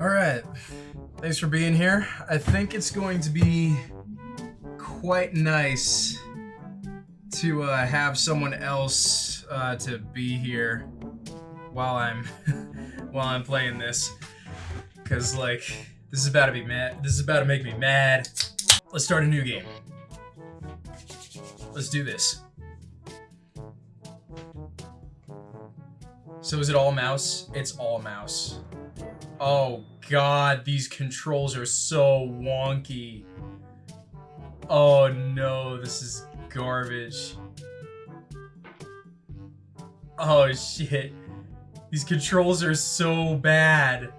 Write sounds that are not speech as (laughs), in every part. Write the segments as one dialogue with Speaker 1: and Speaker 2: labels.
Speaker 1: Alright, thanks for being here. I think it's going to be quite nice to uh, have someone else uh, to be here while I'm (laughs) while I'm playing this, because like this is about to be mad. This is about to make me mad. Let's start a new game. Let's do this. So is it all mouse? It's all mouse. Oh god, these controls are so wonky. Oh no, this is garbage. Oh shit. These controls are so bad.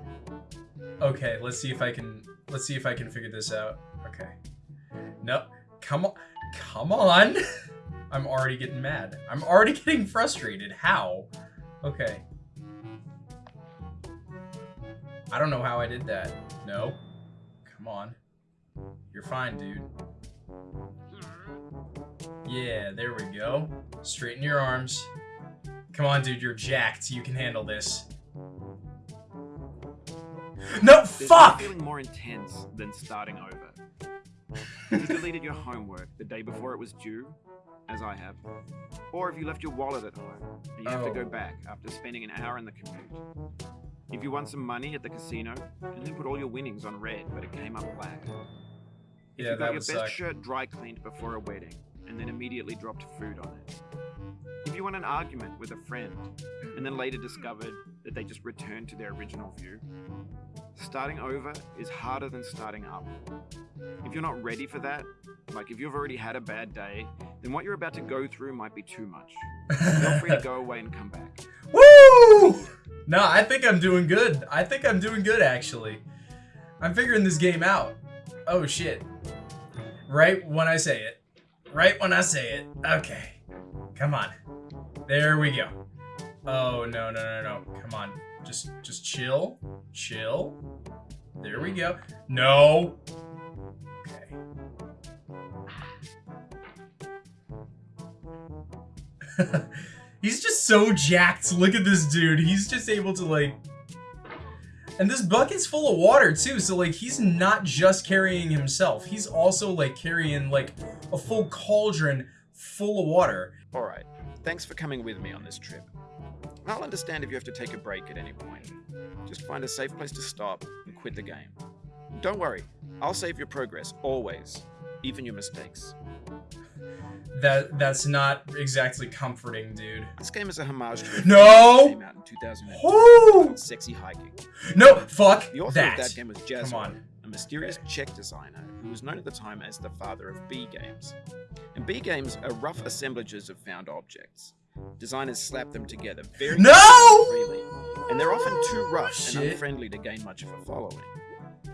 Speaker 1: Okay, let's see if I can let's see if I can figure this out. Okay. No, come on. Come on. (laughs) I'm already getting mad. I'm already (laughs) getting frustrated. How? Okay. I don't know how I did that. No. Come on. You're fine, dude. Yeah, there we go. Straighten your arms. Come on, dude, you're jacked. You can handle this. No,
Speaker 2: There's
Speaker 1: fuck!
Speaker 2: feeling more intense than starting over. You deleted your homework the day before it was due, as I have, or if you left your wallet at home and you have to
Speaker 1: Oh.
Speaker 2: go back after spending an hour in the commute. If you won some money at the casino and then put all your winnings on red, but it came up black. If
Speaker 1: Yeah,
Speaker 2: you got your best
Speaker 1: suck.
Speaker 2: shirt dry cleaned before a wedding and then immediately dropped food on it. If you won an argument with a friend and then later discovered that they just returned to their original view. Starting over is harder than starting up. If you're not ready for that, like if you've already had a bad day, then what you're about to go through might be too much. Feel free to (laughs) go away and come back.
Speaker 1: Woo! No, I think I'm doing good. I think I'm doing good, actually. I'm figuring this game out. Oh, shit. Right when I say it. Right when I say it. Okay. Come on. There we go. Oh, no, no, no, no. Come on. Just, just chill. Chill. There we go. No. Okay. (laughs) He's just so jacked. Look at this dude. He's just able to like... And this bucket's full of water too, so like he's not just carrying himself. He's also like carrying like a full cauldron full of water.
Speaker 2: Alright, thanks for coming with me on this trip. I'll understand if you have to take a break at any point. Just find a safe place to stop and quit the game. Don't worry, I'll save your progress, always. Even your mistakes.
Speaker 1: That that's not exactly comforting, dude.
Speaker 2: This game is a homage to
Speaker 1: No!
Speaker 2: came out in 2002 Sexy Hiking.
Speaker 1: No, fuck
Speaker 2: The author
Speaker 1: that.
Speaker 2: of that game was Jazz
Speaker 1: Come on.
Speaker 2: a mysterious Czech designer who was known at the time as the father of B games. And B games are rough assemblages of found objects. Designers slap them together very
Speaker 1: No!
Speaker 2: freely, and they're often too rough and unfriendly to gain much of a following.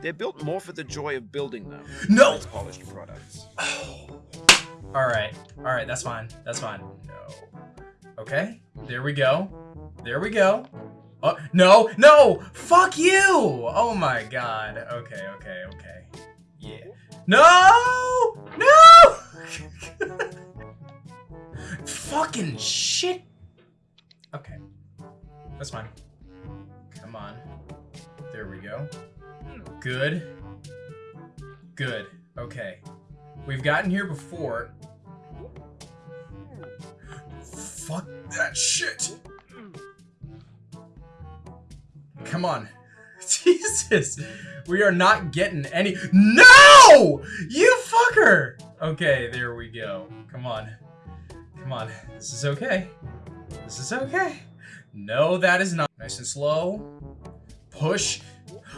Speaker 2: They're built more for the joy of building them
Speaker 1: No!
Speaker 2: than its polished products. Oh.
Speaker 1: All right, all right, that's fine. That's fine. No. Okay, there we go. There we go. Oh, no, no! Fuck you! Oh my god. Okay, okay, okay. Yeah. No! No! (laughs) Fucking shit. Okay. That's fine. Come on. There we go. Good. Good. Okay. We've gotten here before. Fuck that shit. Come on. (laughs) Jesus. We are not getting any. No! You fucker! Okay, there we go. Come on. Come on. This is okay. This is okay. No, that is not. Nice and slow. Push.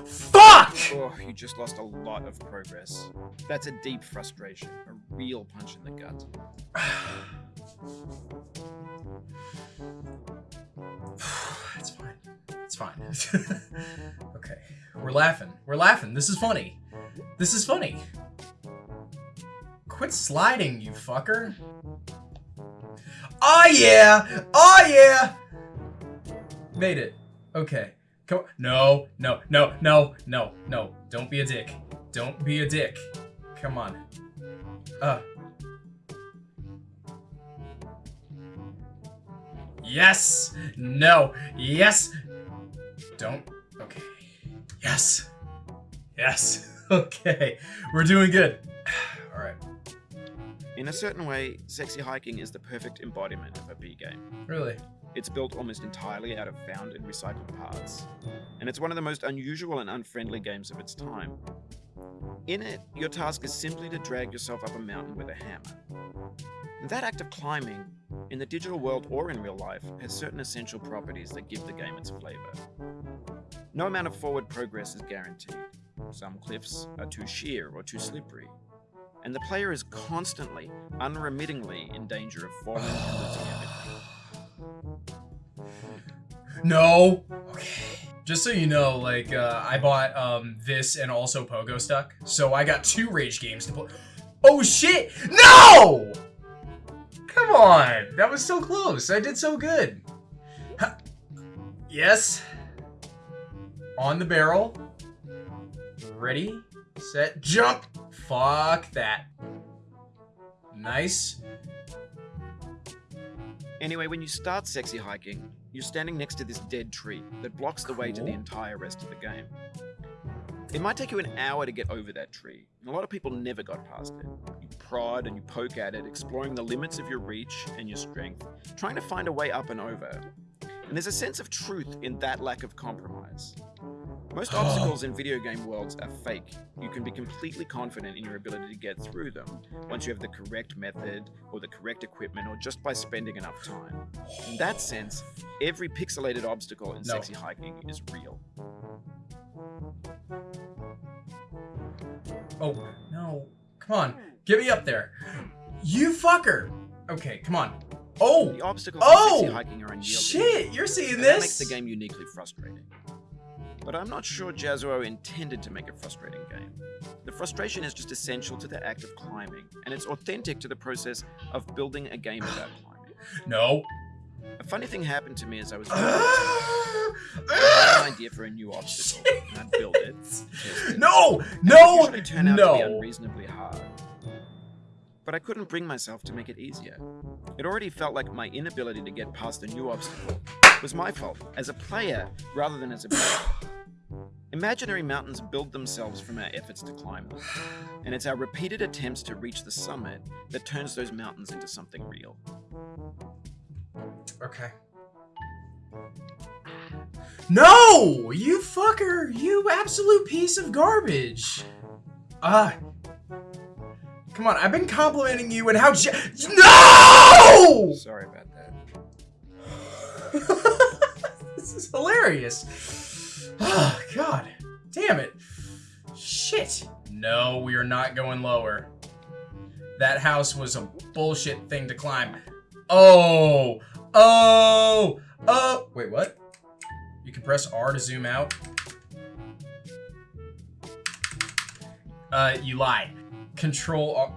Speaker 1: Fuck!
Speaker 2: Oh, you just lost a lot of progress. That's a deep frustration, a real punch in the gut. (sighs)
Speaker 1: it's fine. It's fine. (laughs) okay. We're laughing. We're laughing. This is funny. This is funny. Quit sliding, you fucker. Oh yeah! Oh yeah! Made it. Okay. Come No, no, no, no, no, no. Don't be a dick. Don't be a dick. Come on. Uh. Yes! No! Yes! Don't. Okay. Yes. Yes. (laughs) Okay. We're doing good. (sighs) All right.
Speaker 2: In a certain way, sexy hiking is the perfect embodiment of a B game.
Speaker 1: Really?
Speaker 2: It's built almost entirely out of found and recycled parts, and it's one of the most unusual and unfriendly games of its time. In it, your task is simply to drag yourself up a mountain with a hammer. And that act of climbing, in the digital world or in real life, has certain essential properties that give the game its flavor. No amount of forward progress is guaranteed. Some cliffs are too sheer or too slippery, and the player is constantly, unremittingly in danger of falling and losing everything.
Speaker 1: No. Okay. Just so you know, like, uh, I bought um, this and also Pogostuck, so I got two Rage games to play. Oh shit! No! Come on! That was so close. I did so good. Huh. Yes. On the barrel. Ready, set, jump! Fuck that. Nice.
Speaker 2: Anyway, when you start sexy hiking, you're standing next to this dead tree that blocks the way to the entire rest of the game. It might take you an hour to get over that tree, and a lot of people never got past it. You prod and you poke at it, exploring the limits of your reach and your strength, trying to find a way up and over. And there's a sense of truth in that lack of compromise. Most obstacles in video game worlds are fake. You can be completely confident in your ability to get through them once you have the correct method or the correct equipment or just by spending enough time. In that sense, every pixelated obstacle in
Speaker 1: No.
Speaker 2: sexy hiking is real.
Speaker 1: Oh, no. Come on. Get me up there. You fucker. Okay, come on. Oh,
Speaker 2: The obstacles
Speaker 1: Oh!
Speaker 2: in sexy oh. hiking are unyielding.
Speaker 1: shit. You're seeing this?
Speaker 2: that makes the game uniquely frustrating. But I'm not sure Jazzuo intended to make a frustrating game. The frustration is just essential to the act of climbing, and it's authentic to the process of building a game about (gasps) climbing.
Speaker 1: No.
Speaker 2: A funny thing happened to me as I was (gasps)
Speaker 1: Ah!
Speaker 2: I had an idea for a new obstacle, and I'd (laughs) build it. it.
Speaker 1: no,
Speaker 2: it
Speaker 1: no,
Speaker 2: usually turned out to be unreasonably hard. But I couldn't bring myself to make it easier. It already felt like my inability to get past a new obstacle was my fault as a player rather than as a (sighs) player. Imaginary mountains build themselves from our efforts to climb them, and it's our repeated attempts to reach the summit that turns those mountains into something real.
Speaker 1: Okay. No! You fucker! You absolute piece of garbage! Ah. come on, I've been complimenting you and how ge- No!
Speaker 2: Sorry about that. (laughs)
Speaker 1: this is hilarious. Oh, God. Damn it. Shit. No, we are not going lower. That house was a bullshit thing to climb. Oh. Oh. Oh. Wait, what? You can press R to zoom out. Uh, you lied. Control R.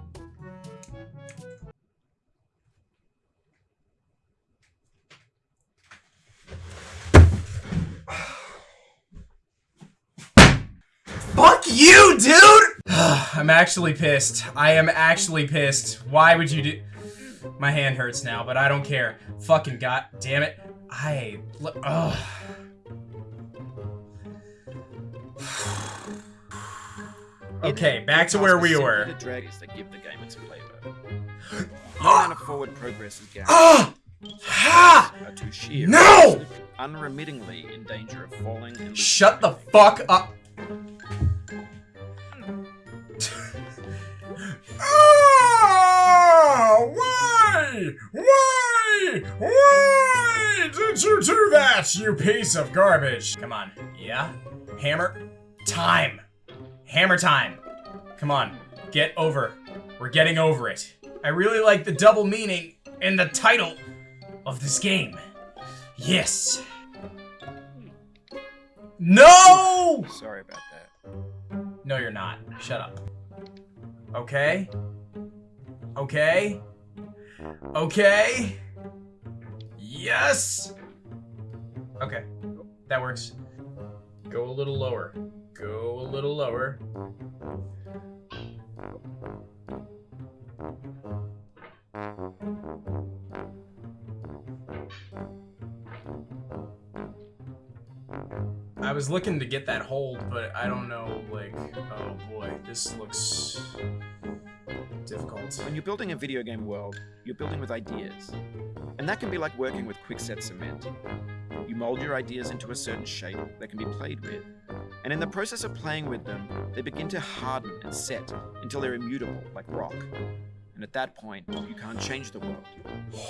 Speaker 1: you, dude! (sighs) I'm actually pissed. I am actually pissed. Why would you do... My hand hurts now, but I don't care. Fucking god damn it. I... Ugh. (sighs) Okay, back to where we were.
Speaker 2: The dragons that give the game its flavor. (gasps) No forward progress is guaranteed.
Speaker 1: Ah! Ha!
Speaker 2: Are too sheer.
Speaker 1: No!
Speaker 2: Unremittingly in danger of falling and
Speaker 1: Shut the fuck up. Did you do that, you piece of garbage? Come on. Yeah? Hammer? Time. Hammer time. Come on. Get over. We're getting over it. I really like the double meaning in the title of this game. Yes. No!
Speaker 2: Sorry about that.
Speaker 1: No, you're not. Shut up. Okay? Okay? Okay? Yes! Okay. That works. Go a little lower. Go a little lower. I was looking to get that hold, but I don't know, like, oh boy, this looks difficult.
Speaker 2: When you're building a video game world, you're building with ideas. And that can be like working with quickset cement. You mold your ideas into a certain shape that can be played with. And in the process of playing with them, they begin to harden and set until they're immutable, like rock. And at that point, you can't change the world.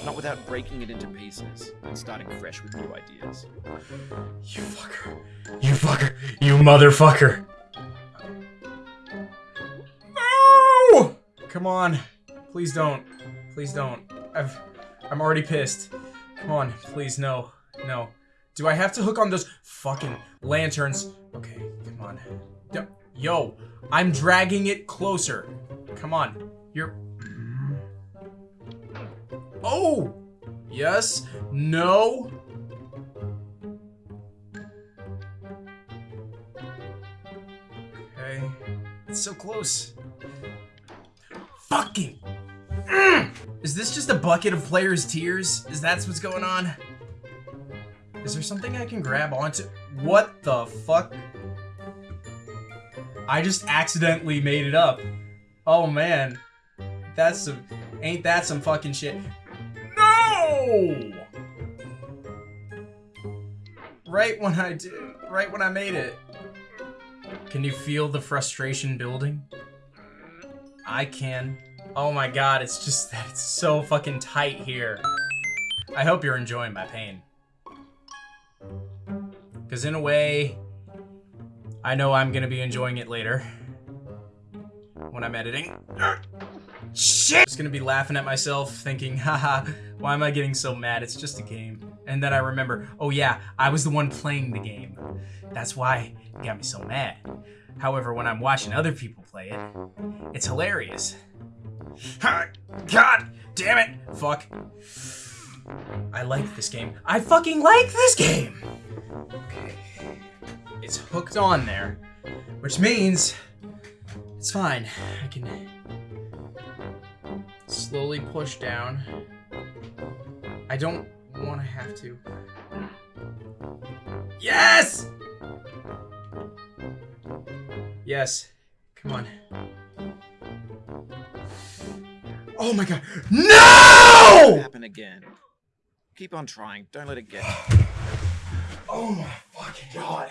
Speaker 2: Not without breaking it into pieces and starting fresh with new ideas.
Speaker 1: You fucker. You fucker. You motherfucker. Come on. Please don't. Please don't. I've I'm already pissed. Come on, please no. No. Do I have to hook on those fucking lanterns? Okay, come on. Yo, I'm dragging it closer. Come on. You're Oh! Yes. No. Okay. It's so close. Fucking! Mm! Is this just a bucket of players' tears? Is that what's going on? Is there something I can grab onto? What the fuck? I just accidentally made it up. Oh man. That's some, ain't that some fucking shit. No! Right when I did, right when I made it. Can you feel the frustration building? I can. Oh my god, it's just that it's so fucking tight here. I hope you're enjoying my pain. Because in a way, I know I'm going to be enjoying it later. When I'm editing. Shit! I'm just gonna be laughing at myself, thinking, haha, why am I getting so mad? It's just a game. And then I remember, oh yeah, I was the one playing the game. That's why it got me so mad. However, when I'm watching other people play it, it's hilarious. God damn it! Fuck. I like this game. I fucking like this game! Okay. It's hooked on there, which means it's fine. I can slowly push down. I don't want to have to. Yes! Yes. Come on. Oh my god. No!
Speaker 2: Happen again. Keep on trying. Don't let it get. (sighs)
Speaker 1: oh my fucking god.